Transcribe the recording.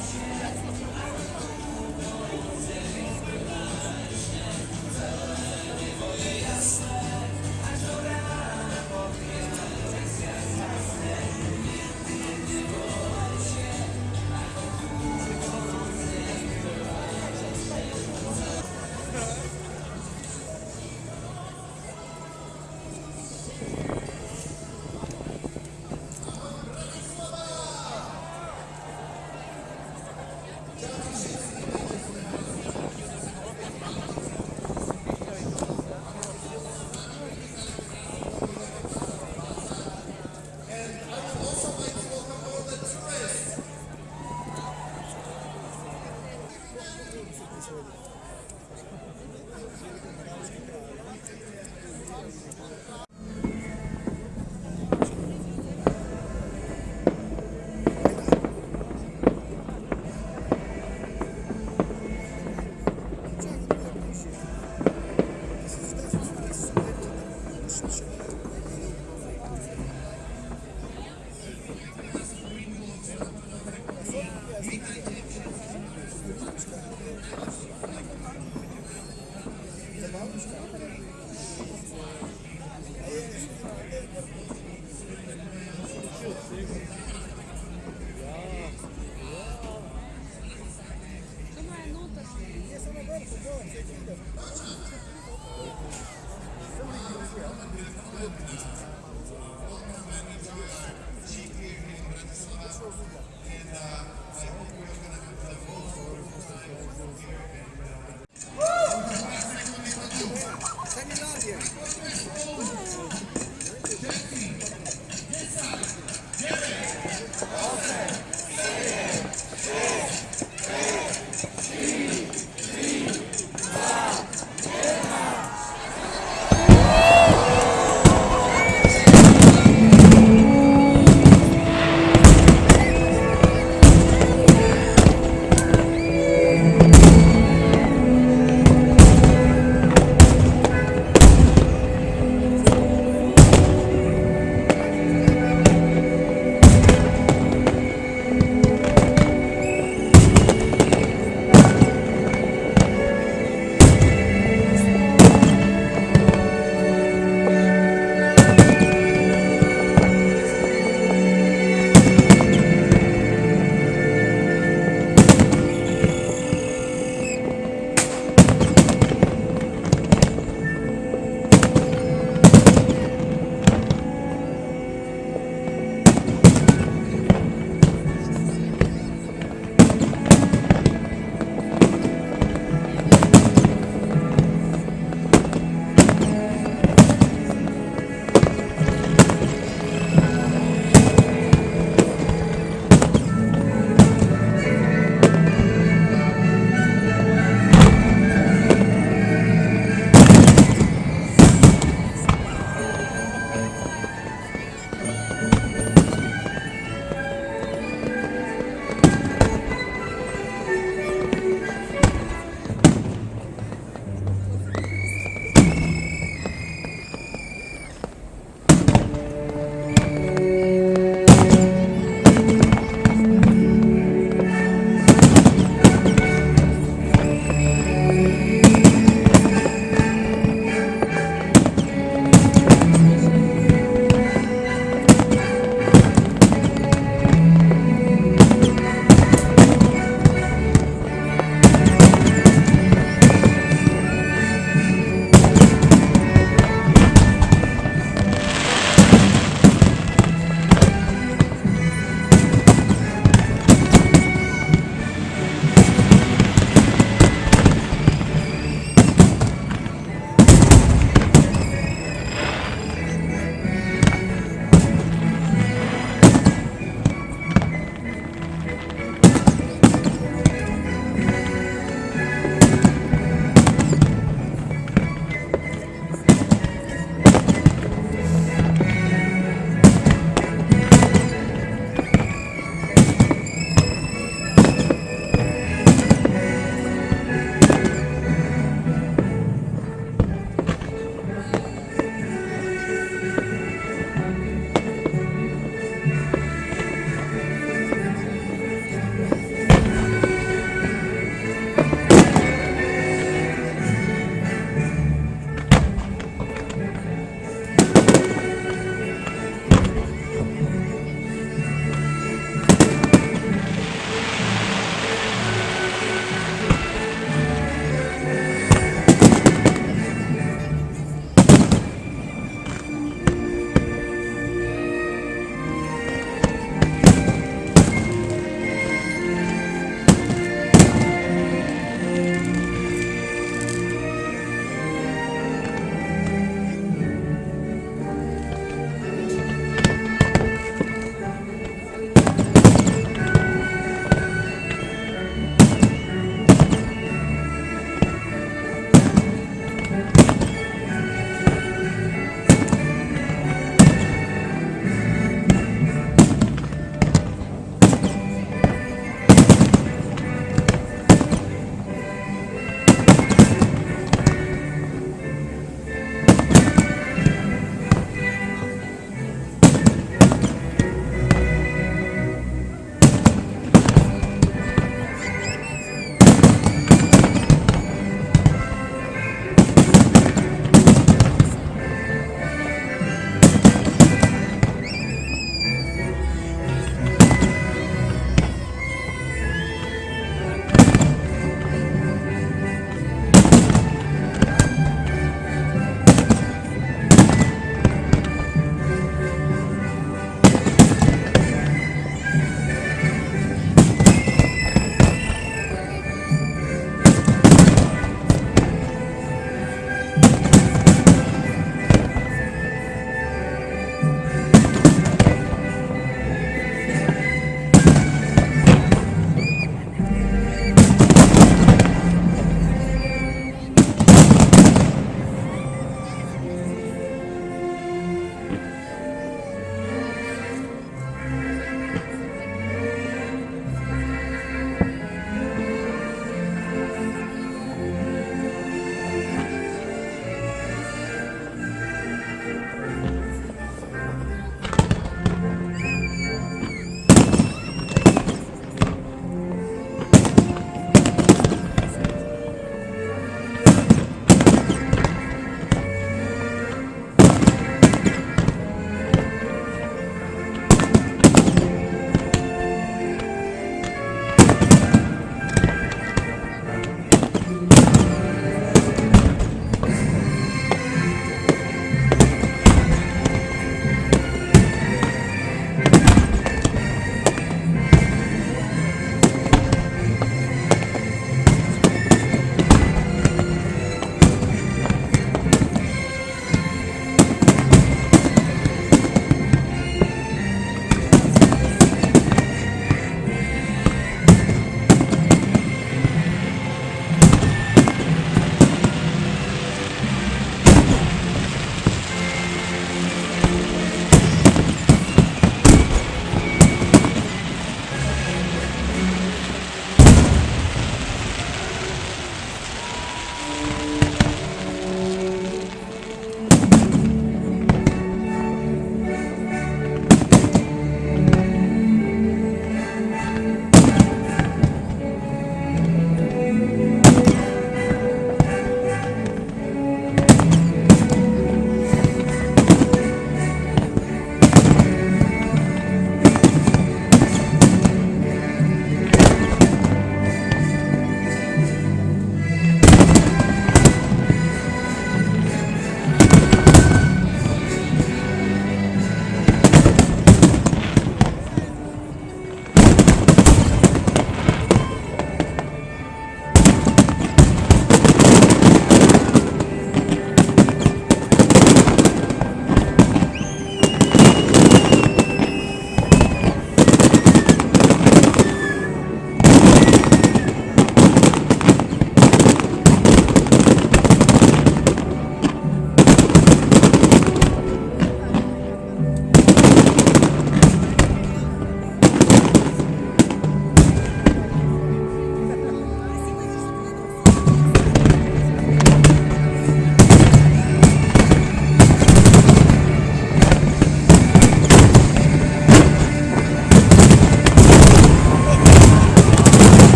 失礼。And uh, I hope we're going to have the most wonderful time here.